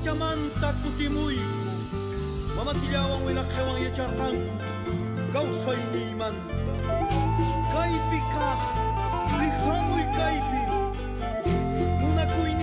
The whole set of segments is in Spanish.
Pachamanta kutimuy Mamatilawang wilakewang yacharkan Gausay ni man Kaipi ka Lihamoy kaipi Munakuy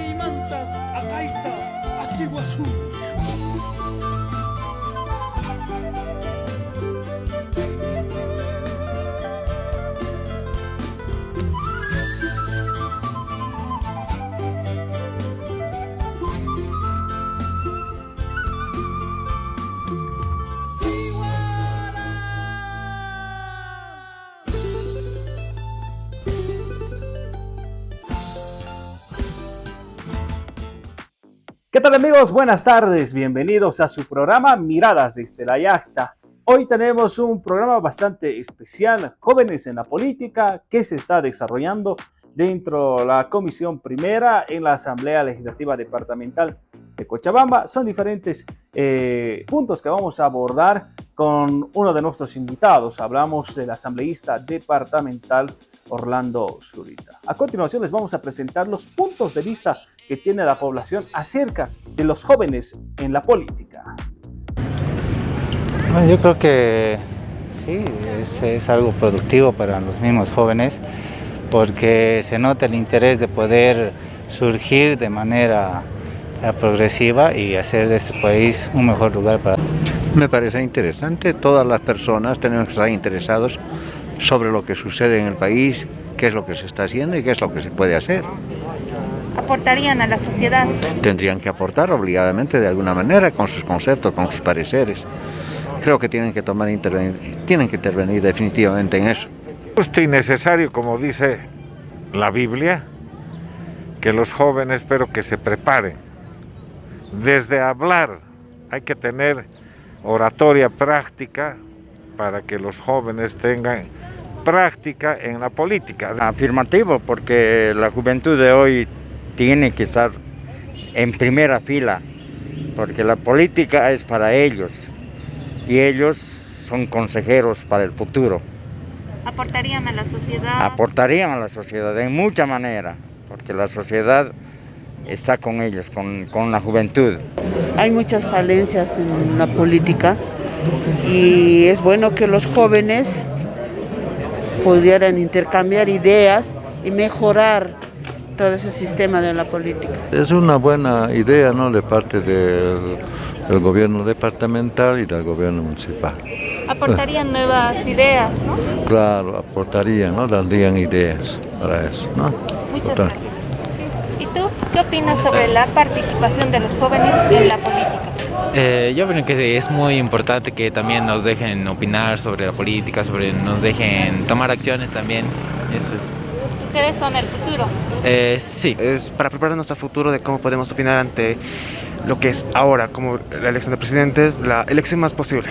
tal amigos? Buenas tardes, bienvenidos a su programa Miradas desde la Yacta. Hoy tenemos un programa bastante especial, Jóvenes en la Política, que se está desarrollando dentro de la Comisión Primera en la Asamblea Legislativa Departamental de Cochabamba. Son diferentes eh, puntos que vamos a abordar con uno de nuestros invitados. Hablamos del asambleísta departamental Orlando Zurita. A continuación les vamos a presentar los puntos de vista que tiene la población acerca de los jóvenes en la política. Bueno, yo creo que sí, es, es algo productivo para los mismos jóvenes porque se nota el interés de poder surgir de manera eh, progresiva y hacer de este país un mejor lugar para... Me parece interesante, todas las personas tenemos que estar interesados sobre lo que sucede en el país, qué es lo que se está haciendo y qué es lo que se puede hacer. aportarían a la sociedad. Tendrían que aportar obligadamente de alguna manera con sus conceptos, con sus pareceres. Creo que tienen que tomar intervenir, tienen que intervenir definitivamente en eso. Justo y necesario, como dice la Biblia, que los jóvenes espero que se preparen. Desde hablar hay que tener oratoria práctica para que los jóvenes tengan práctica en la política. Afirmativo, porque la juventud de hoy tiene que estar en primera fila, porque la política es para ellos y ellos son consejeros para el futuro. Aportarían a la sociedad. Aportarían a la sociedad en mucha manera, porque la sociedad está con ellos, con, con la juventud. Hay muchas falencias en la política y es bueno que los jóvenes pudieran intercambiar ideas y mejorar todo ese sistema de la política. Es una buena idea ¿no? de parte del, del gobierno departamental y del gobierno municipal. Aportarían nuevas ideas, ¿no? Claro, aportarían, ¿no? darían ideas para eso. ¿no? Muchas gracias. ¿Y tú qué opinas sobre la participación de los jóvenes en la política? Eh, yo creo que es muy importante que también nos dejen opinar sobre la política, sobre nos dejen tomar acciones también. Eso es. Ustedes son el futuro. Eh, sí. Es para prepararnos a futuro de cómo podemos opinar ante lo que es ahora, como la elección de presidentes, la elección más posible.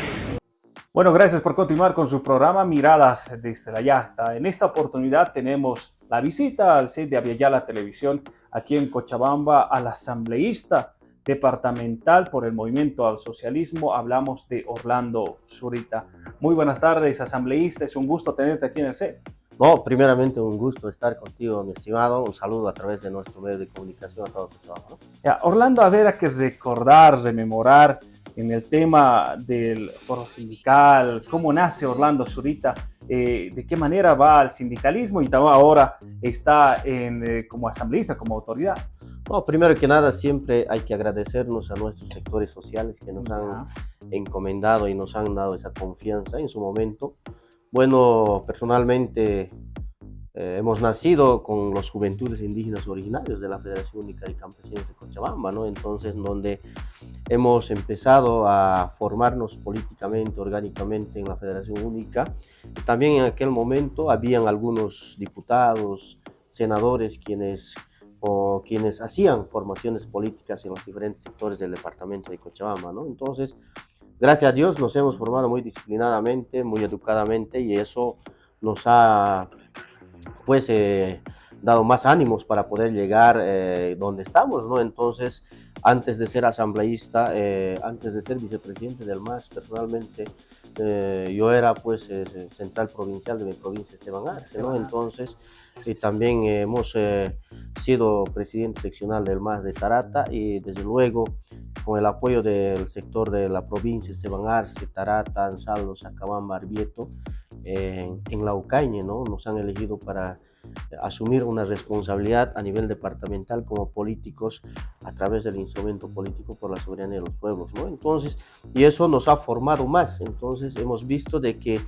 Bueno, gracias por continuar con su programa Miradas desde la Yacta. En esta oportunidad tenemos la visita al set de Aviala Televisión aquí en Cochabamba al asambleísta departamental por el Movimiento al Socialismo. Hablamos de Orlando Zurita. Muy buenas tardes, asambleísta. Es un gusto tenerte aquí en el set. No, primeramente un gusto estar contigo, mi estimado. Un saludo a través de nuestro medio de comunicación a todo Cochabamba. ¿no? Ya, Orlando, a ver, hay que recordar, rememorar en el tema del foro sindical, cómo nace Orlando Zurita, eh, de qué manera va al sindicalismo y ahora está en, eh, como asambleísta, como autoridad. No, primero que nada, siempre hay que agradecernos a nuestros sectores sociales que nos han encomendado y nos han dado esa confianza en su momento. Bueno, personalmente eh, hemos nacido con los juventudes indígenas originarios de la Federación Única de Campesinos de Cochabamba, ¿no? Entonces, donde hemos empezado a formarnos políticamente, orgánicamente en la Federación Única. También en aquel momento habían algunos diputados, senadores, quienes o quienes hacían formaciones políticas en los diferentes sectores del departamento de Cochabamba, ¿no? Entonces, gracias a Dios nos hemos formado muy disciplinadamente, muy educadamente y eso nos ha, pues, eh, dado más ánimos para poder llegar eh, donde estamos, ¿no? Entonces, antes de ser asambleísta, eh, antes de ser vicepresidente del MAS, personalmente, eh, yo era, pues, eh, central provincial de mi provincia, Esteban Arce, ¿no? Entonces, y también hemos eh, sido presidente seccional del MAS de Tarata y desde luego con el apoyo del sector de la provincia, Esteban Arce, Tarata, Ansaldo, Sacabamba, Barbieto, en, en Laucañe, ¿no? Nos han elegido para asumir una responsabilidad a nivel departamental como políticos a través del instrumento político por la soberanía de los pueblos, ¿no? Entonces, y eso nos ha formado más, entonces hemos visto de que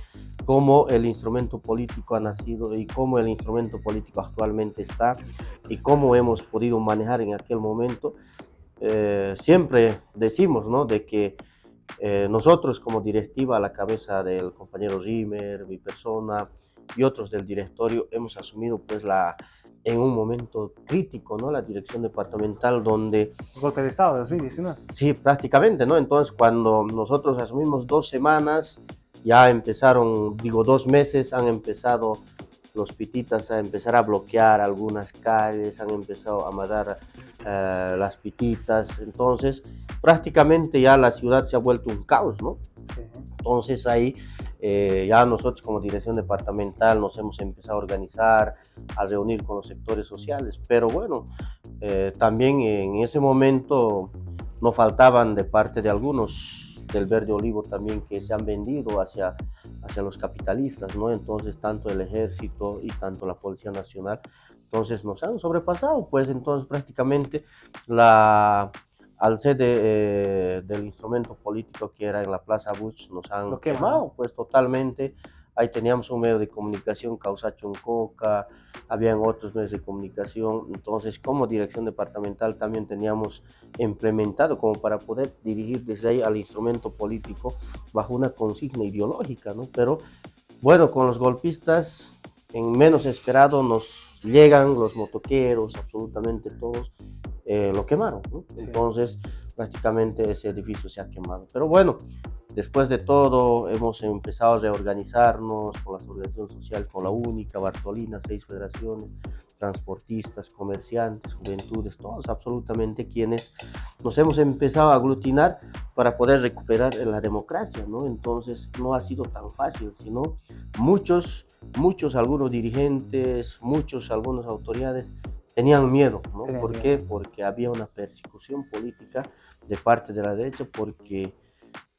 cómo el instrumento político ha nacido y cómo el instrumento político actualmente está y cómo hemos podido manejar en aquel momento, eh, siempre decimos, ¿no? De que eh, nosotros como directiva a la cabeza del compañero Zimmer, mi persona, y otros del directorio hemos asumido pues la en un momento crítico, ¿no? La dirección departamental donde... golpe de Estado de 2019. Sí, prácticamente, ¿no? Entonces cuando nosotros asumimos dos semanas, ya empezaron, digo, dos meses, han empezado los pititas a empezar a bloquear algunas calles, han empezado a matar eh, las pititas, entonces prácticamente ya la ciudad se ha vuelto un caos, ¿no? Sí. Entonces ahí eh, ya nosotros como dirección departamental nos hemos empezado a organizar, a reunir con los sectores sociales, pero bueno, eh, también en ese momento no faltaban de parte de algunos del verde olivo también que se han vendido hacia, hacia los capitalistas, ¿no? Entonces tanto el ejército y tanto la Policía Nacional, entonces nos han sobrepasado, pues entonces prácticamente la al ser eh, del instrumento político que era en la Plaza Bush, nos han Lo quemado, pues totalmente. Ahí teníamos un medio de comunicación, Causa Choncoca, habían otros medios de comunicación. Entonces, como dirección departamental también teníamos implementado como para poder dirigir desde ahí al instrumento político bajo una consigna ideológica, ¿no? Pero bueno, con los golpistas, en menos esperado nos llegan los motoqueros, absolutamente todos, eh, lo quemaron. Entonces, prácticamente ese edificio se ha quemado. Pero bueno, después de todo, hemos empezado a reorganizarnos con las organizaciones sociales, con la única, Bartolina, seis federaciones, transportistas, comerciantes, juventudes, todos absolutamente quienes nos hemos empezado a aglutinar para poder recuperar la democracia, ¿no? Entonces no ha sido tan fácil, sino muchos, muchos, algunos dirigentes, muchos, algunas autoridades tenían miedo, ¿no? ¿Por qué? Porque había una persecución política de parte de la derecha porque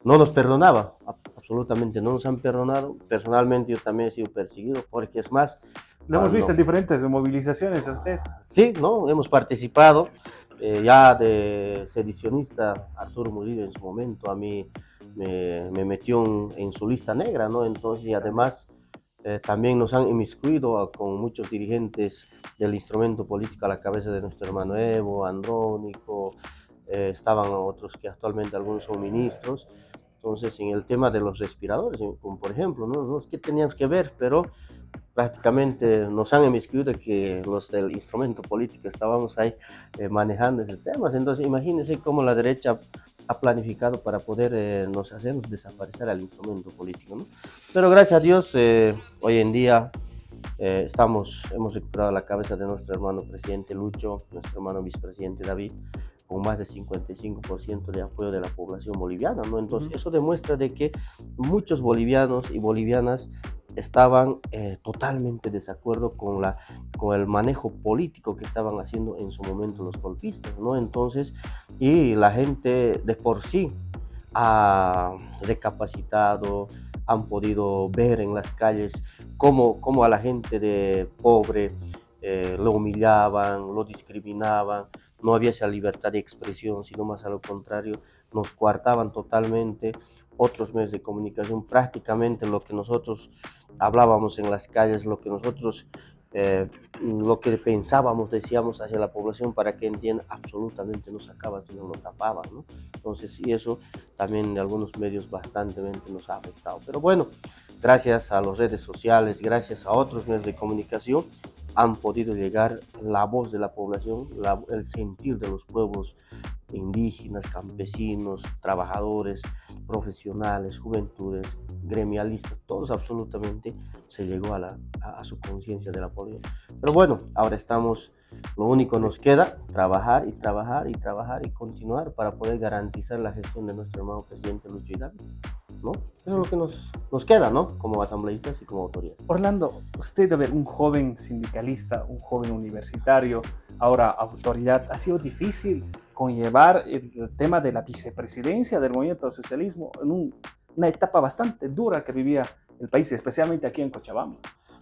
no nos perdonaba, absolutamente no nos han perdonado. Personalmente yo también he sido perseguido porque es más... Lo hemos visto en diferentes movilizaciones a usted. Sí, ¿no? Hemos participado eh, ya de sedicionista Arturo Murillo en su momento, a mí me, me metió en, en, su lista negra, ¿no? Entonces, y además eh, también nos han inmiscuido con muchos dirigentes del instrumento político a la cabeza de nuestro hermano Evo, Andrónico, eh, estaban otros que actualmente algunos son ministros. Entonces, en el tema de los respiradores, como por ejemplo, no, es que teníamos que ver, pero prácticamente nos han inmiscuido que los del instrumento político estábamos ahí eh, manejando esos temas. Entonces, imagínense cómo la derecha ha planificado para poder eh, nos hacernos desaparecer al instrumento político. ¿no? Pero gracias a Dios, eh, hoy en día eh, estamos, hemos recuperado la cabeza de nuestro hermano presidente Lucho, nuestro hermano vicepresidente David, con más de 55% de apoyo de la población boliviana. ¿no? Entonces, eso demuestra de que muchos bolivianos y bolivianas estaban eh, totalmente desacuerdo con, la, con el manejo político que estaban haciendo en su momento los golpistas, ¿no? Entonces, y la gente de por sí ha recapacitado, han podido ver en las calles cómo, cómo a la gente de pobre eh, lo humillaban, lo discriminaban, no había esa libertad de expresión, sino más a lo contrario, nos coartaban totalmente otros medios de comunicación, prácticamente lo que nosotros hablábamos en las calles, lo que nosotros, eh, lo que pensábamos, decíamos hacia la población para que entiendan, absolutamente no sacaban, sino lo tapaban, ¿no? Entonces, y eso también de algunos medios bastante nos ha afectado. Pero bueno, gracias a las redes sociales, gracias a otros medios de comunicación, han podido llegar la voz de la población, el sentir de los pueblos indígenas, campesinos, trabajadores, profesionales, juventudes, gremialistas, todos absolutamente se llegó a, la, a, su conciencia de la política. Pero bueno, ahora estamos, lo único nos queda, trabajar y trabajar y trabajar y continuar para poder garantizar la gestión de nuestro hermano presidente Lucho Hidalgo. ¿no? Eso es lo que nos, nos queda, ¿no? Como asambleístas y como autoridades. Orlando, usted, a ver, un joven sindicalista, un joven universitario, ahora autoridad, ¿ha sido difícil conllevar el tema de la vicepresidencia del movimiento socialismo en un, una etapa bastante dura que vivía el país, especialmente aquí en Cochabamba?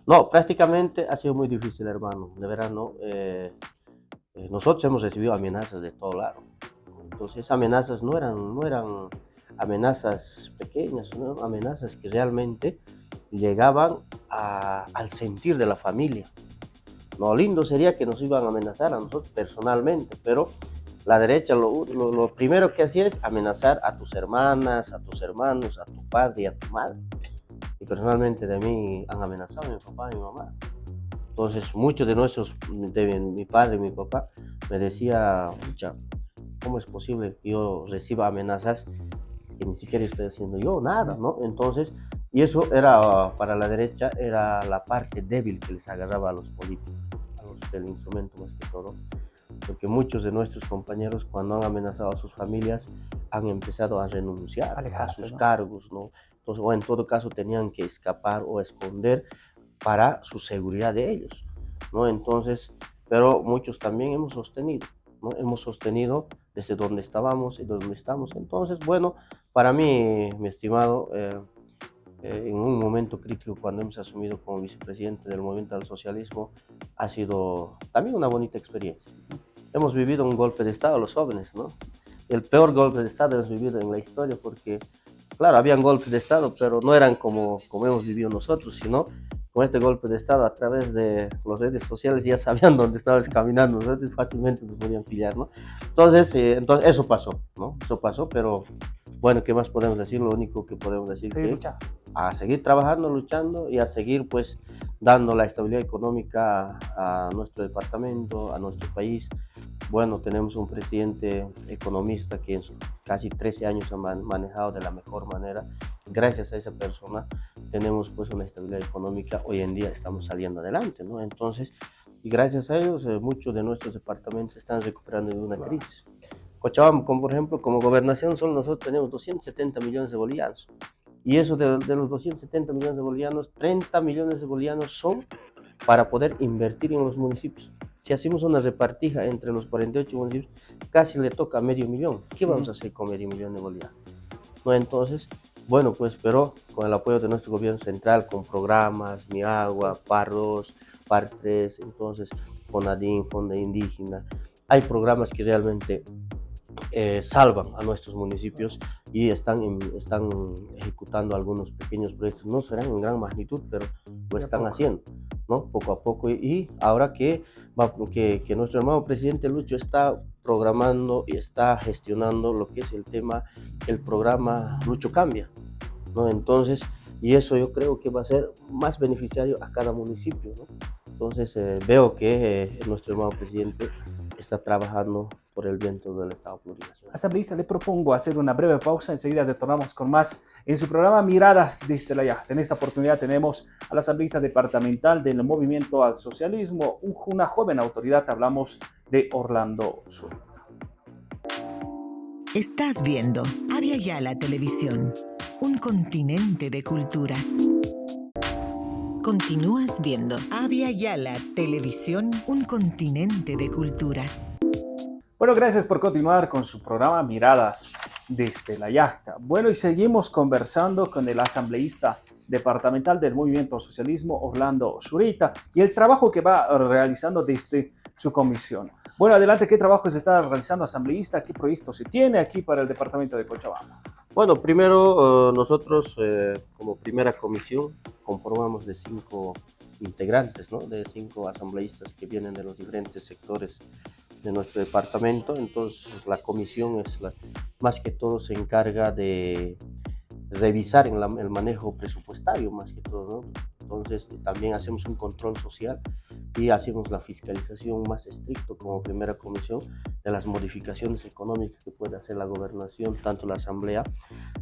No, prácticamente ha sido muy difícil, hermano. De verdad, ¿no? Eh, eh, nosotros hemos recibido amenazas de todo lado. Entonces, esas amenazas no eran, no eran amenazas pequeñas, sino amenazas que realmente llegaban al sentir de la familia. Lo lindo sería que nos iban a amenazar a nosotros personalmente, pero la derecha lo, primero que hacía es amenazar a tus hermanas, a tus hermanos, a tu padre y a tu madre. Y personalmente de mí han amenazado a mi papá y mi mamá. Entonces muchos de nuestros, de mi padre y mi papá, me decía, ¿cómo es posible que yo reciba amenazas que ni siquiera estoy haciendo yo nada, ¿no? Entonces, y eso era para la derecha, era la parte débil que les agarraba a los políticos, a los del instrumento más que todo, porque muchos de nuestros compañeros cuando han amenazado a sus familias han empezado a renunciar a sus cargos, ¿no? Entonces, o en todo caso tenían que escapar o esconder para su seguridad de ellos, ¿no? Entonces, pero muchos también hemos sostenido, ¿no? Hemos sostenido desde donde estábamos y donde estamos. Entonces, bueno, para mí, mi estimado, eh, eh, en un momento crítico cuando hemos asumido como vicepresidente del movimiento del socialismo, ha sido también una bonita experiencia. Hemos vivido un golpe de Estado los jóvenes, ¿no? El peor golpe de Estado hemos vivido en la historia porque, claro, habían golpes de Estado, pero no eran como, como hemos vivido nosotros, sino con este golpe de Estado a través de las redes sociales ya sabían dónde estabas caminando, entonces fácilmente nos podían pillar, ¿no? Entonces, eh, entonces eso pasó, ¿no? Eso pasó, pero bueno, ¿qué más podemos decir? Lo único que podemos decir es que a seguir trabajando, luchando y a seguir pues dando la estabilidad económica a, nuestro departamento, a nuestro país. Bueno, tenemos un presidente economista que en casi 13 años ha manejado de la mejor manera. Gracias a esa persona tenemos pues una estabilidad económica. Hoy en día estamos saliendo adelante, ¿no? Entonces, y gracias a ellos, eh, muchos de nuestros departamentos están recuperando de una crisis. Cochabamba, como por ejemplo, como gobernación, solo nosotros tenemos 270 millones de bolivianos. Y eso de, los 270 millones de bolivianos, 30 millones de bolivianos son para poder invertir en los municipios. Si hacemos una repartija entre los 48 municipios, casi le toca medio millón. ¿Qué vamos a hacer con medio millón de bolivianos? ¿No? Entonces, bueno, pues, pero con el apoyo de nuestro gobierno central, con programas, Mi Agua, PAR 2, PAR 3, entonces, FONADIN, Fondo Indígena, hay programas que realmente eh, salvan a nuestros municipios y están, están ejecutando algunos pequeños proyectos. No serán en gran magnitud, pero lo están haciendo, ¿no? Poco a poco. Y, ahora que, que, que, nuestro hermano presidente Lucho está programando y está gestionando lo que es el tema, el programa Lucho Cambia, ¿no? Entonces, y eso yo creo que va a ser más beneficiario a cada municipio, ¿no? Entonces, eh, veo que eh, nuestro hermano presidente está trabajando por el viento del Estado plurinacional. Asambleísta, le propongo hacer una breve pausa, enseguida retornamos con más en su programa Miradas de la En esta oportunidad tenemos a la asambleísta departamental del Movimiento al Socialismo, una joven autoridad, hablamos de Orlando Sur. Estás viendo Avia Yala Televisión, un continente de culturas. Continúas viendo Avia Yala Televisión, un continente de culturas. Bueno, gracias por continuar con su programa Miradas desde la Yacta. Bueno, y seguimos conversando con el asambleísta departamental del Movimiento Socialismo, Orlando Zurita, y el trabajo que va realizando desde su comisión. Bueno, adelante, ¿qué trabajo se está realizando asambleísta? ¿Qué proyectos se tiene aquí para el departamento de Cochabamba? Bueno, primero eh, nosotros eh, como primera comisión conformamos de cinco integrantes, ¿no? de cinco asambleístas que vienen de los diferentes sectores de nuestro departamento, entonces la comisión es la, más que todo se encarga de revisar en el manejo presupuestario más que todo, ¿no? Entonces también hacemos un control social y hacemos la fiscalización más estricto como primera comisión de las modificaciones económicas que puede hacer la gobernación, tanto la asamblea,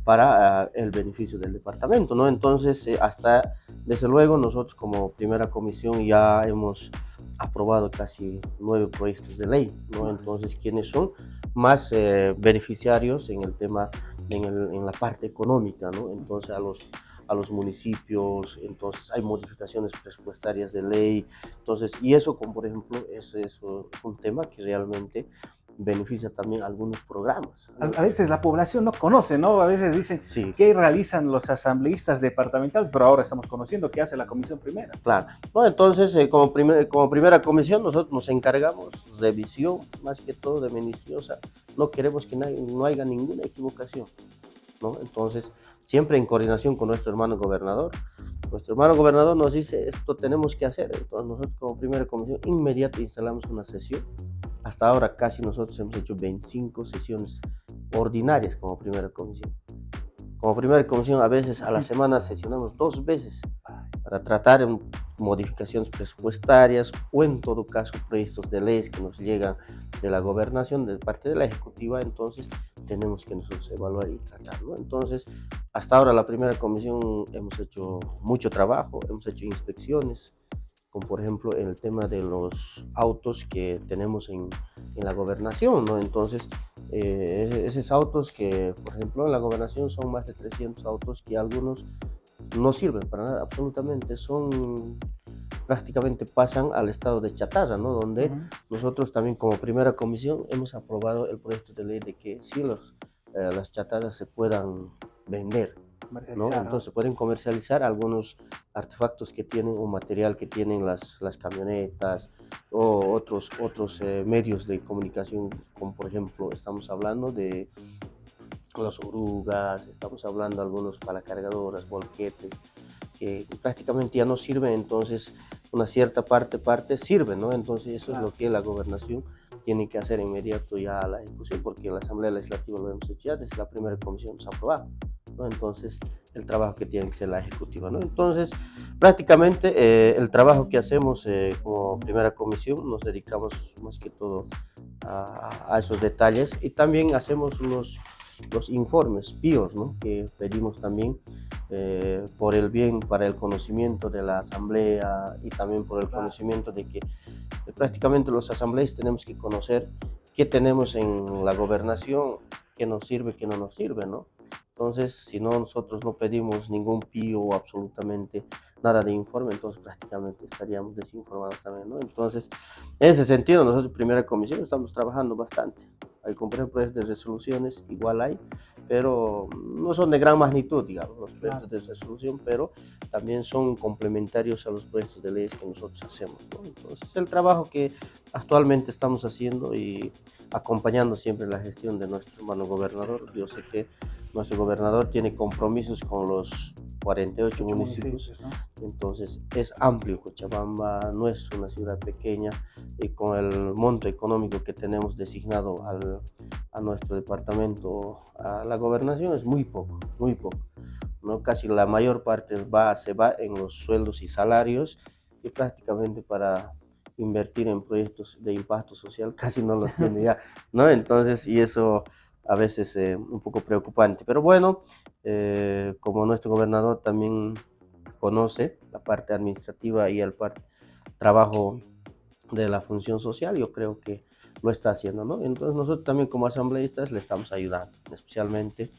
para ah, el beneficio del departamento, ¿no? Entonces, eh, hasta, desde luego, nosotros como primera comisión ya hemos aprobado casi nueve proyectos de ley, ¿no? Entonces, ¿quiénes son más eh, beneficiarios en el tema en, el- en la parte económica, ¿no? Entonces a los, a los municipios, entonces hay modificaciones presupuestarias de ley, entonces, y eso como por ejemplo, es, es un tema que realmente beneficia también algunos programas. A, a veces la población no conoce, ¿no? A veces dicen qué realizan los asambleístas departamentales, pero ahora estamos conociendo qué hace la comisión primera. Claro. No, entonces, eh, como, primer- como primera comisión, nosotros nos encargamos revisión, más que todo de minuciosa. No queremos que na- no haya ninguna equivocación, ¿no? Entonces, siempre en coordinación con nuestro hermano gobernador. Nuestro hermano gobernador nos dice, esto tenemos que hacer. Entonces, nosotros como primera comisión, inmediato instalamos una sesión. Hasta ahora casi nosotros hemos hecho 25 sesiones ordinarias como primera comisión. Como primera comisión, a veces a la semana sesionamos dos veces para tratar en modificaciones presupuestarias o en todo caso proyectos de leyes que nos llegan de la gobernación, de parte de la ejecutiva, entonces tenemos que nosotros evaluar y tratar. ¿no? Entonces, hasta ahora la primera comisión hemos hecho mucho trabajo, hemos hecho inspecciones, como por ejemplo el tema de los autos que tenemos en, en la gobernación, ¿no? Entonces, eh, ese- esos autos que, por ejemplo, en la gobernación son más de 300 autos que algunos no sirven para nada, absolutamente, son prácticamente pasan al estado de chatarra, ¿no? Donde nosotros también como primera comisión hemos aprobado el proyecto de ley de que sí los, eh, las chatarras se puedan vender, Entonces pueden comercializar algunos artefactos que tienen o material que tienen las, las camionetas o otros, otros eh, medios de comunicación, como por ejemplo estamos hablando de las orugas, estamos hablando de algunos palacargadoras, volquetes, que prácticamente ya no sirven, entonces una cierta parte, parte sirve, ¿no? Entonces eso es lo que la gobernación tiene que hacer inmediato ya la ejecución, porque la Asamblea Legislativa lo hemos hecho ya desde la primera comisión hemos aprobado, ¿no? Entonces el trabajo que tiene que ser la ejecutiva, ¿no? Entonces prácticamente eh, el trabajo que hacemos eh, como primera comisión nos dedicamos más que todo a, a esos detalles y también hacemos unos los informes PIOS, ¿no? que pedimos también eh, por el bien, para el conocimiento de la asamblea y también por el conocimiento de que prácticamente los asambleístas tenemos que conocer qué tenemos en la gobernación, qué nos sirve, qué no nos sirve, ¿no? Entonces, si no nosotros no pedimos ningún PIO o absolutamente nada de informe, entonces prácticamente estaríamos desinformados también, ¿no? Entonces, en ese sentido, nosotros, primera comisión, estamos trabajando bastante. Hay ejemplo, proyectos de resoluciones, igual hay, pero no son de gran magnitud, digamos, los proyectos de resolución, pero también son complementarios a los proyectos de leyes que nosotros hacemos, ¿no? Entonces, el trabajo que actualmente estamos haciendo y acompañando siempre la gestión de nuestro hermano gobernador, yo sé que nuestro gobernador tiene compromisos con los 48 Ocho municipios, municipios, ¿no? entonces es amplio, Cochabamba no es una ciudad pequeña y con el monto económico que tenemos designado al, a nuestro departamento, a la gobernación es muy poco, muy poco. ¿no? Casi la mayor parte va, se va en los sueldos y salarios y prácticamente para invertir en proyectos de impacto social casi no los tiene ya, ¿no? Entonces, y eso a veces es un poco preocupante. Pero bueno, eh, como nuestro gobernador también conoce la parte administrativa y el trabajo de la función social, yo creo que lo está haciendo, ¿no? Entonces nosotros también como asambleístas le estamos ayudando, especialmente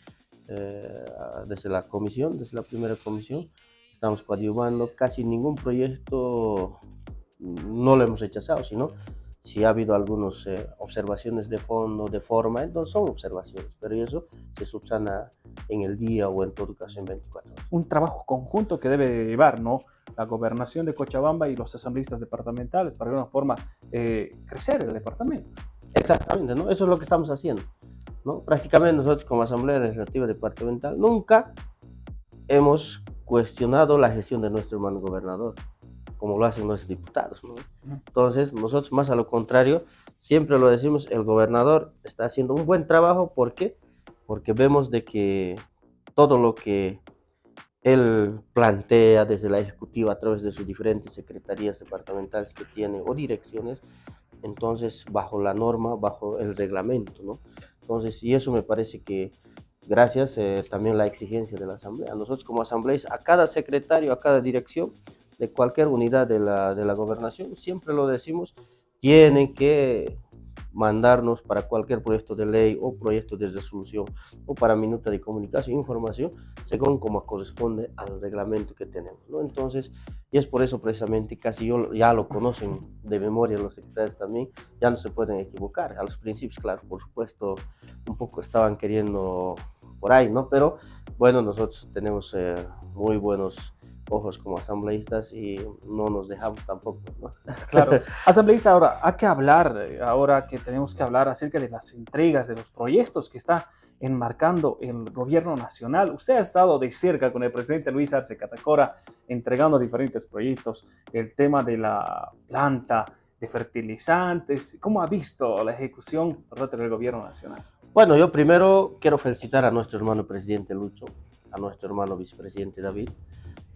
eh, desde la comisión, desde la primera comisión, estamos coadyuvando, casi ningún proyecto no lo hemos rechazado, sino si ha habido algunas observaciones de fondo, de forma, entonces son observaciones, pero eso se subsana en el día o en todo caso en 24 horas. Un trabajo conjunto que debe llevar, ¿no? La gobernación de Cochabamba y los asambleístas departamentales para de alguna forma eh, crecer el departamento. Exactamente, ¿no? Eso es lo que estamos haciendo, ¿no? Prácticamente nosotros como Asamblea Legislativa Departamental nunca hemos cuestionado la gestión de nuestro hermano gobernador, como lo hacen nuestros diputados, ¿no? Entonces, nosotros más a lo contrario, siempre lo decimos, el gobernador está haciendo un buen trabajo, ¿por qué? Porque vemos de que todo lo que él plantea desde la ejecutiva a través de sus diferentes secretarías departamentales que tiene o direcciones, entonces bajo la norma, bajo el reglamento, ¿no? Entonces, y eso me parece que gracias eh, también la exigencia de la asamblea. Nosotros como asambleístas, a cada secretario, a cada dirección de cualquier unidad de la, de la gobernación, siempre lo decimos, tienen que mandarnos para cualquier proyecto de ley o proyecto de resolución o para minuta de comunicación información según como corresponde al reglamento que tenemos. ¿no? Entonces, y es por eso precisamente, casi yo, ya lo conocen de memoria los secretarios también, ya no se pueden equivocar. A los principios, claro, por supuesto, un poco estaban queriendo por ahí, ¿no? Pero bueno, nosotros tenemos eh, muy buenos ojos como asambleístas y no nos dejamos tampoco. ¿no? Claro. Asambleísta, ahora hay que hablar, eh, ahora que tenemos que hablar acerca de las entregas, de los proyectos que está enmarcando el gobierno nacional. Usted ha estado de cerca con el presidente Luis Arce Catacora entregando diferentes proyectos, el tema de la planta de fertilizantes. ¿Cómo ha visto la ejecución por parte del gobierno nacional? Bueno, yo primero quiero felicitar a nuestro hermano presidente Lucho, a nuestro hermano vicepresidente David,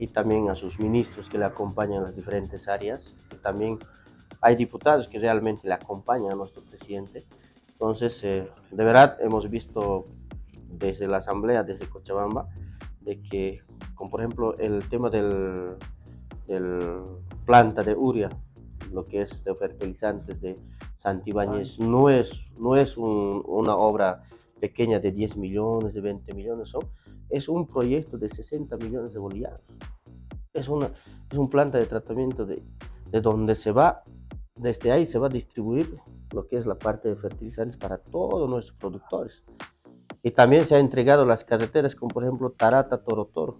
y también a sus ministros que le acompañan en las diferentes áreas. También hay diputados que realmente le acompañan a nuestro presidente. Entonces, eh, de verdad, hemos visto desde la Asamblea, desde Cochabamba, de que, como por ejemplo, el tema del, del planta de Uria, lo que es de fertilizantes de Santibáñez, no es, no es una obra pequeña de 10 millones, de 20 millones, es un proyecto de 60 millones de bolivianos es, una, es un planta de tratamiento de, de donde se va, desde ahí se va a distribuir lo que es la parte de fertilizantes para todos nuestros productores. Y también se ha entregado las carreteras como por ejemplo Tarata Toro Toro,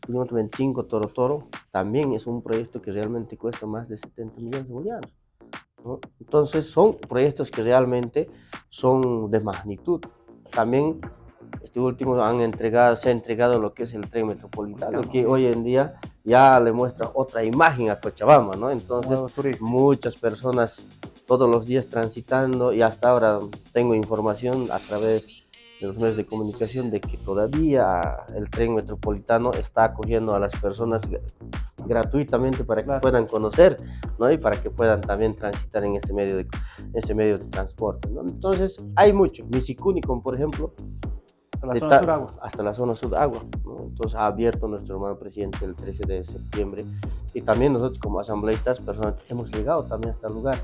kilómetro 25 Toro Toro, también es un proyecto que realmente cuesta más de 70 millones de bolivianos. Entonces son proyectos que realmente son de magnitud. También este último han entregado, se ha entregado lo que es el tren metropolitano, que hoy en día ya le muestra otra imagen a Cochabamba, ¿no? Entonces, muchas personas todos los días transitando y hasta ahora tengo información a través de los medios de comunicación de que todavía el tren metropolitano está acogiendo a las personas gratuitamente para que puedan conocer, ¿no? Y para que puedan también transitar en ese medio de, ese medio de transporte, ¿no? Entonces, hay mucho. Misicuni, por ejemplo, hasta la zona sur agua. Hasta la zona sur agua. Entonces ha abierto nuestro hermano presidente el 13 de septiembre. Y también nosotros como asambleístas personalmente hemos llegado también a este lugar.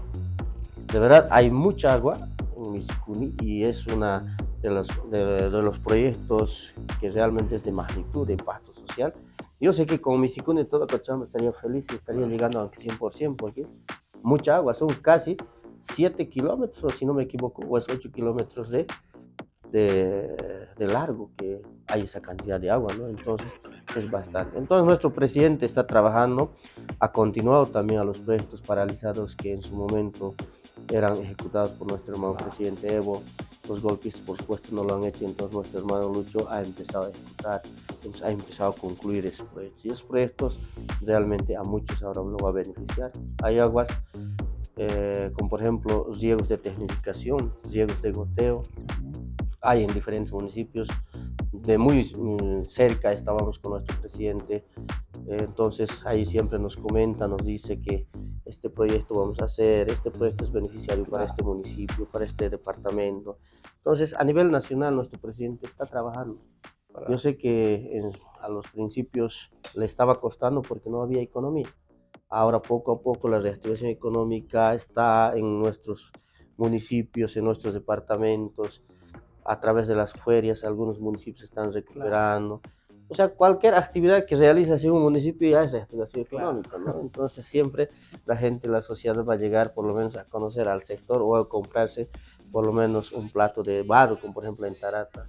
De verdad hay mucha agua en Misicuni y es una de los, de, los proyectos que realmente es de magnitud, de impacto social. Yo sé que con Misicuni todo Cochabamba estaría feliz y estaría llegando al 100% porque mucha agua, son casi 7 kilómetros, si no me equivoco, o es 8 kilómetros de, de, largo que hay esa cantidad de agua, ¿no? Entonces es bastante. Entonces nuestro presidente está trabajando, ha continuado también a los proyectos paralizados que en su momento eran ejecutados por nuestro hermano presidente Evo. Los golpes, por supuesto, no lo han hecho, entonces nuestro hermano Lucho ha empezado a ejecutar, ha empezado a concluir esos proyectos. Y esos proyectos realmente a muchos ahora lo va a beneficiar. Hay aguas eh, como por ejemplo riegos de tecnificación, riegos de goteo, hay en diferentes municipios. De muy mm, cerca estábamos con nuestro presidente, eh, entonces ahí siempre nos comenta, nos dice que este proyecto vamos a hacer, este proyecto es beneficiario para este municipio, para este departamento. Entonces, a nivel nacional, nuestro presidente está trabajando. Yo sé que a los principios le estaba costando porque no había economía. Ahora, poco a poco, la reactivación económica está en nuestros municipios, en nuestros departamentos a través de las ferias, algunos municipios están recuperando. O sea, cualquier actividad que realice un municipio ya es reactivación económica, ¿no? Entonces siempre la gente, la sociedad va a llegar por lo menos a conocer al sector o a comprarse por lo menos un plato de barro, como por ejemplo en Tarata,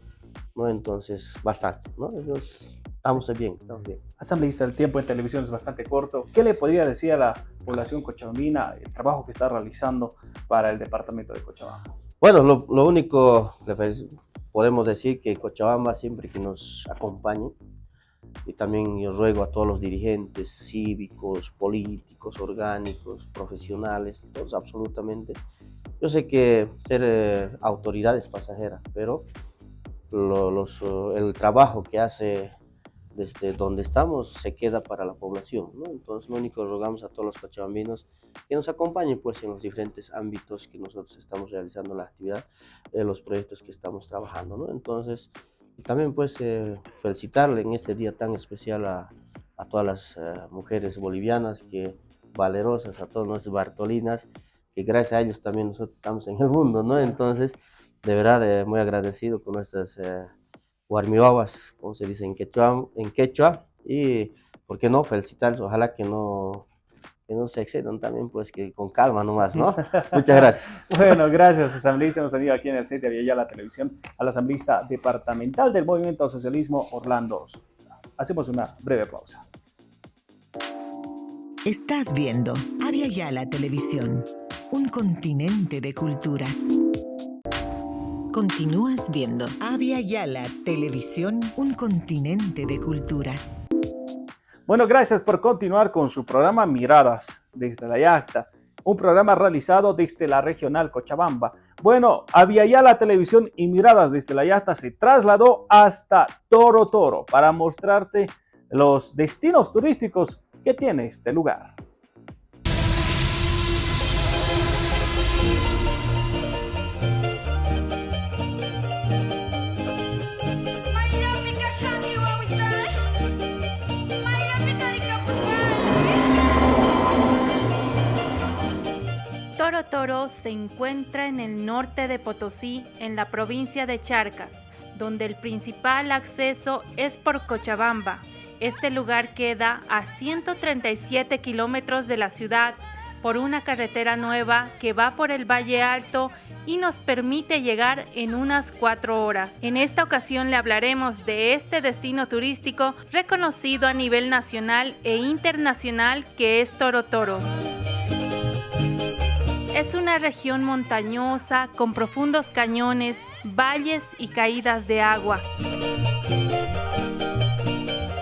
¿no? Entonces, bastante, ¿no? Entonces, estamos bien, estamos bien. Asambleísta, el tiempo en televisión es bastante corto. ¿Qué le podría decir a la población cochabambina el trabajo que está realizando para el departamento de Cochabamba? Bueno, lo, único que podemos decir que Cochabamba siempre que nos acompañe, y también yo ruego a todos los dirigentes cívicos, políticos, orgánicos, profesionales, todos absolutamente. Yo sé que ser eh, autoridad es pasajera, pero los, el trabajo que hace desde donde estamos se queda para la población. Entonces, lo único que rogamos a todos los cochabambinos que nos acompañen pues, en los diferentes ámbitos que nosotros estamos realizando la actividad, en los proyectos que estamos trabajando. ¿no? Entonces, también pues eh, felicitarle en este día tan especial a, a todas las eh, mujeres bolivianas que valerosas, a todas nuestras bartolinas, que gracias a ellos también nosotros estamos en el mundo, ¿no? Entonces, de verdad, eh, muy agradecido con nuestras eh, como se dice en quechua, en quechua, y, ¿por qué no?, felicitarles, ojalá que no, que no se excedan también, pues que con calma nomás, ¿no? Muchas gracias. bueno, gracias, asambleísta. Hemos tenido aquí en el set de la Televisión a la asambleísta departamental del Movimiento Socialismo, Orlando Hacemos una breve pausa. Estás viendo Avia Yala Televisión, un continente de culturas. Continúas viendo Avia Yala Televisión, un continente de culturas. Bueno, gracias por continuar con su programa Miradas desde la Yacta, un programa realizado desde la regional Cochabamba. Bueno, Avia Yala Televisión y Miradas desde la Yacta se trasladó hasta Toro Toro para mostrarte los destinos turísticos que tiene este lugar. Toro se encuentra en el norte de Potosí, en la provincia de Charcas, donde el principal acceso es por Cochabamba, este lugar queda a 137 kilómetros de la ciudad por una carretera nueva que va por el Valle Alto y nos permite llegar en unas cuatro horas. En esta ocasión le hablaremos de este destino turístico reconocido a nivel nacional e internacional que es Toro Toro. Es una región montañosa con profundos cañones, valles y caídas de agua.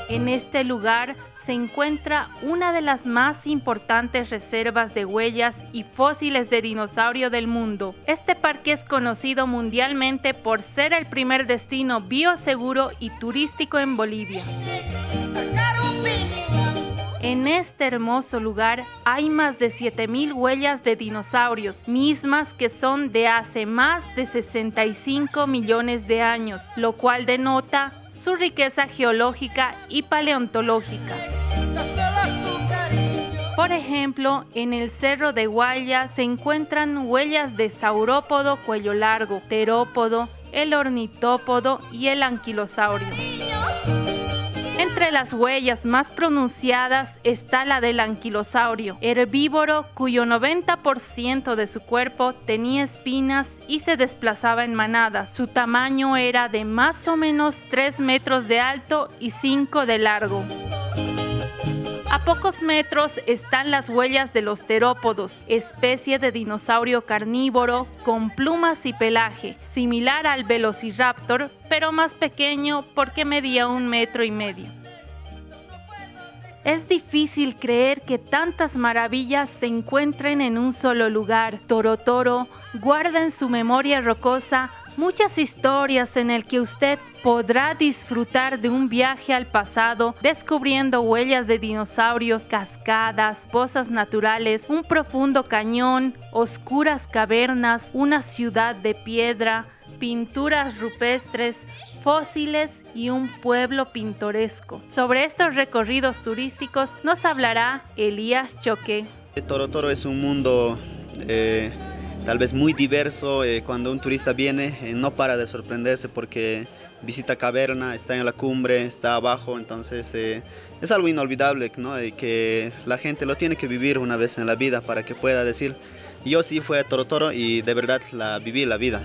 En este lugar se encuentra una de las más importantes reservas de huellas y fósiles de dinosaurio del mundo. Este parque es conocido mundialmente por ser el primer destino bioseguro y turístico en Bolivia. En este hermoso lugar hay más de 7.000 huellas de dinosaurios, mismas que son de hace más de 65 millones de años, lo cual denota su riqueza geológica y paleontológica. Por ejemplo, en el Cerro de Guaya se encuentran huellas de saurópodo cuello largo, terópodo, el ornitópodo y el anquilosaurio. Entre las huellas más pronunciadas está la del anquilosaurio, herbívoro cuyo 90% de su cuerpo tenía espinas y se desplazaba en manadas. Su tamaño era de más o menos 3 metros de alto y 5 de largo. A pocos metros están las huellas de los terópodos, especie de dinosaurio carnívoro con plumas y pelaje, similar al velociraptor, pero más pequeño porque medía un metro y medio. Es difícil creer que tantas maravillas se encuentren en un solo lugar. Toro Toro guarda en su memoria rocosa muchas historias en el que usted podrá disfrutar de un viaje al pasado descubriendo huellas de dinosaurios, cascadas, pozas naturales, un profundo cañón, oscuras cavernas, una ciudad de piedra, pinturas rupestres, fósiles y un pueblo pintoresco. Sobre estos recorridos turísticos nos hablará Elías Choque. Toro Toro es un mundo eh, tal vez muy diverso. Eh, cuando un turista viene eh, no para de sorprenderse porque visita caverna, está en la cumbre, está abajo, entonces es algo inolvidable ¿no? que la gente lo tiene que vivir una vez en la vida para que pueda decir yo sí fui a Toro Toro y de verdad la viví la vida.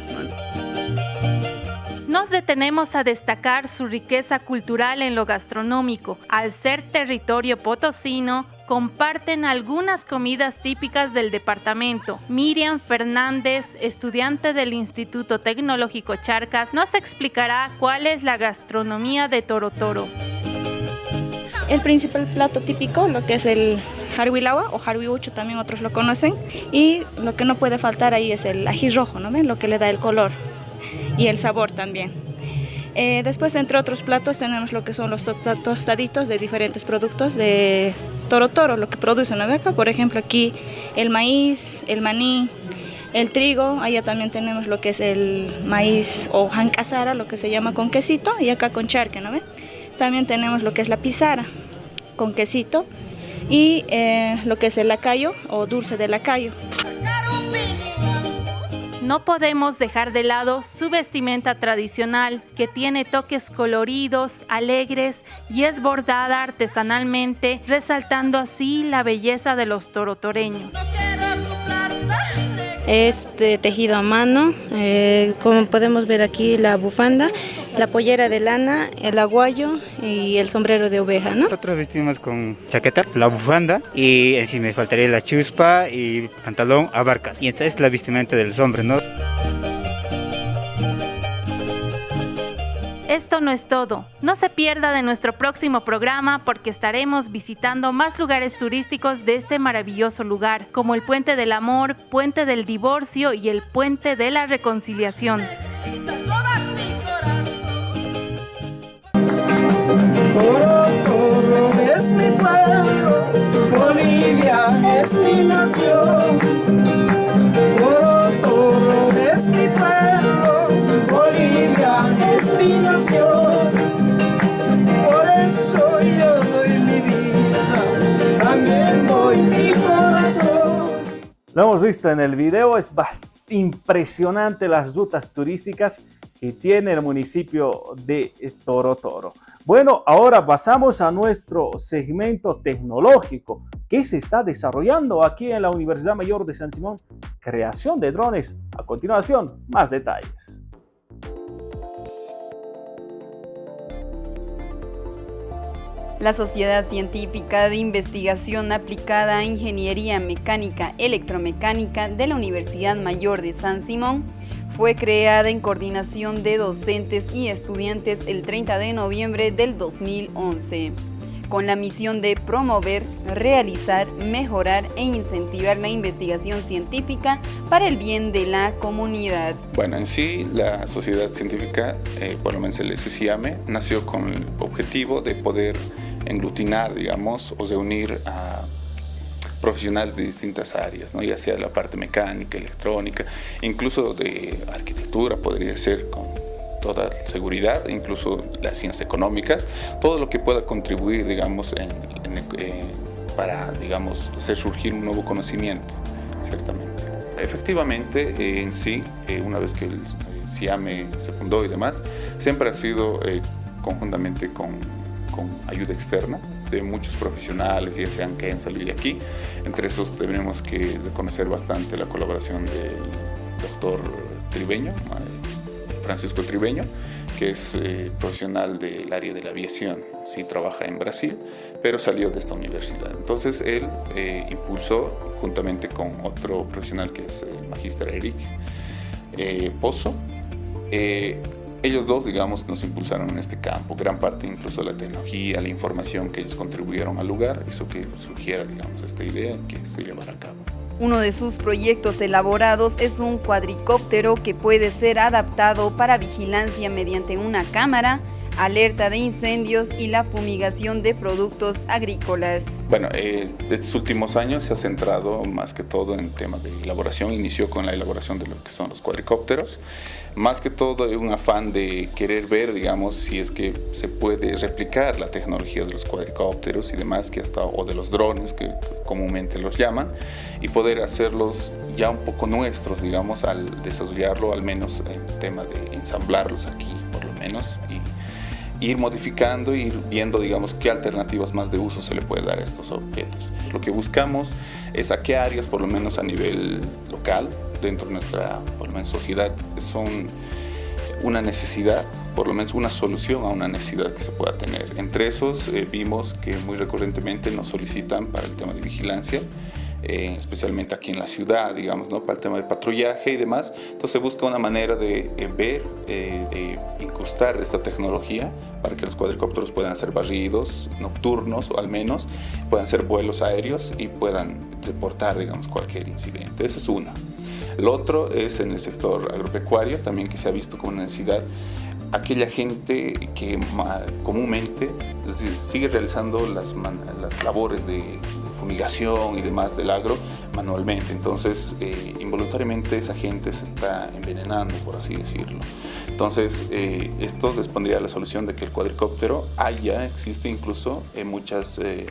Nos detenemos a destacar su riqueza cultural en lo gastronómico. Al ser territorio potosino, comparten algunas comidas típicas del departamento. Miriam Fernández, estudiante del Instituto Tecnológico Charcas, nos explicará cuál es la gastronomía de Toro Toro. El principal plato típico, lo que es el harwilawa o harwiucho también otros lo conocen, y lo que no puede faltar ahí es el ají rojo, ¿no ven? Lo que le da el color y el sabor también. Eh, después, entre otros platos, tenemos lo que son los tostaditos de diferentes productos de Toro Toro, lo que producen la beca. Por ejemplo, aquí el maíz, el maní, el trigo. Allá también tenemos lo que es el maíz o jancasara, lo que se llama con quesito, y acá con charque, ¿no ven? También tenemos lo que es la pizara con quesito y eh, lo que es el lacayo o dulce de lacayo. No podemos dejar de lado su vestimenta tradicional, que tiene toques coloridos, alegres y es bordada artesanalmente, resaltando así la belleza de los torotoreños. Este tejido a mano, eh, como podemos ver aquí la bufanda, la pollera de lana, el aguayo y el sombrero de oveja, ¿no? Nosotros vestimos con chaqueta, la bufanda y encima me faltaría la chuspa y pantalón a barcas. Y esta es la vestimenta del hombre, ¿no? Esto no es todo. No se pierda de nuestro próximo programa porque estaremos visitando más lugares turísticos de este maravilloso lugar, como el Puente del Amor, Puente del Divorcio y el Puente de la Reconciliación. Toro, Toro es mi pueblo, Bolivia es mi nación. Toro, Toro es mi pueblo, Bolivia es mi nación. Por eso yo doy mi vida, también doy mi corazón. Lo hemos visto en el video, es impresionante las rutas turísticas que tiene el municipio de Toro Toro. Bueno, ahora pasamos a nuestro segmento tecnológico que se está desarrollando aquí en la Universidad Mayor de San Simón, creación de drones. A continuación, más detalles. La Sociedad Científica de Investigación Aplicada a Ingeniería Mecánica Electromecánica de la Universidad Mayor de San Simón fue creada en coordinación de docentes y estudiantes el 30 de noviembre del 2011, con la misión de promover, realizar, mejorar e incentivar la investigación científica para el bien de la comunidad. Bueno, en sí, la sociedad científica, eh, por lo menos el SCIAME, nació con el objetivo de poder englutinar, digamos, o reunir a profesionales de distintas áreas, ¿no? ya sea la parte mecánica, electrónica, incluso de arquitectura podría ser con toda seguridad, incluso las ciencias económicas, todo lo que pueda contribuir, digamos, eh, para, digamos, hacer surgir un nuevo conocimiento, ciertamente. Efectivamente, eh, en sí, eh, una vez que el CIAME se fundó y demás, siempre ha sido conjuntamente con con ayuda externa de muchos profesionales, ya sean que hayan salido de aquí. Entre esos tenemos que reconocer bastante la colaboración del doctor Tribeño, Francisco Tribeño, que es eh, profesional del área de la aviación, sí trabaja en Brasil, pero salió de esta universidad. Entonces él eh, impulsó, juntamente con otro profesional que es el magíster Eric eh, Pozo, ellos dos, digamos, nos impulsaron en este campo. Gran parte incluso de la tecnología, la información que ellos contribuyeron al lugar, hizo que surgiera, digamos, esta idea que se llevara a cabo. Uno de sus proyectos elaborados es un cuadricóptero que puede ser adaptado para vigilancia mediante una cámara, alerta de incendios y la fumigación de productos agrícolas. Bueno, eh, estos últimos años se ha centrado más que todo en temas de elaboración. Inició con la elaboración de lo que son los cuadricópteros. Más que todo hay un afán de querer ver, digamos, si es que se puede replicar la tecnología de los cuadricópteros y demás, que hasta, o de los drones, que comúnmente los llaman, y poder hacerlos ya un poco nuestros, digamos, al desarrollarlo, al menos en tema de ensamblarlos aquí, por lo menos, y ir modificando, ir viendo, digamos, qué alternativas más de uso se le puede dar a estos objetos. Lo que buscamos es a qué áreas, por lo menos a nivel local, dentro de nuestra por lo menos, sociedad, son una necesidad, por lo menos una solución a una necesidad que se pueda tener. Entre esos eh, vimos que muy recurrentemente nos solicitan para el tema de vigilancia, eh, especialmente aquí en la ciudad, digamos, ¿no? para el tema de patrullaje y demás. Entonces busca una manera de eh, ver, eh, de incrustar esta tecnología para que los cuadricópteros puedan ser barridos nocturnos o al menos puedan ser vuelos aéreos y puedan deportar, digamos, cualquier incidente. Esa es una. Lo otro es en el sector agropecuario, también que se ha visto como una necesidad aquella gente que comúnmente sigue realizando las, las labores de, fumigación y demás del agro manualmente. Entonces, eh, involuntariamente esa gente se está envenenando, por así decirlo. Entonces, eh, esto respondría a la solución de que el cuadricóptero haya, existe incluso en muchas eh,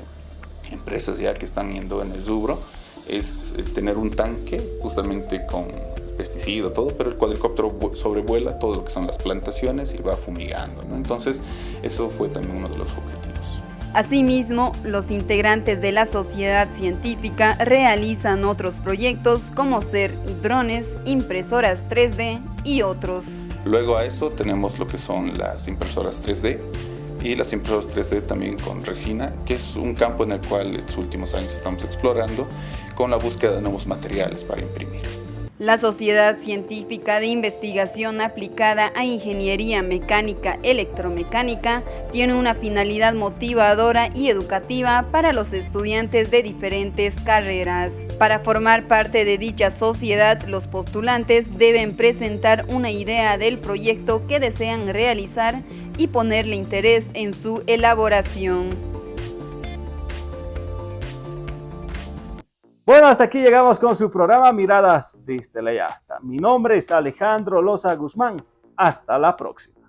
empresas ya que están yendo en el rubro, es tener un tanque justamente con pesticida, todo, pero el cuadricóptero sobrevuela todo lo que son las plantaciones y va fumigando. Entonces, eso fue también uno de los objetivos. Asimismo, los integrantes de la sociedad científica realizan otros proyectos como ser drones, impresoras 3D y otros. Luego a eso tenemos lo que son las impresoras 3D y las impresoras 3D también con resina, que es un campo en el cual en estos últimos años estamos explorando con la búsqueda de nuevos materiales para imprimir. La Sociedad Científica de Investigación Aplicada a Ingeniería Mecánica Electromecánica tiene una finalidad motivadora y educativa para los estudiantes de diferentes carreras. Para formar parte de dicha sociedad, los postulantes deben presentar una idea del proyecto que desean realizar y ponerle interés en su elaboración. Bueno, hasta aquí llegamos con su programa Miradas desde la Mi nombre es Alejandro Loza Guzmán. Hasta la próxima.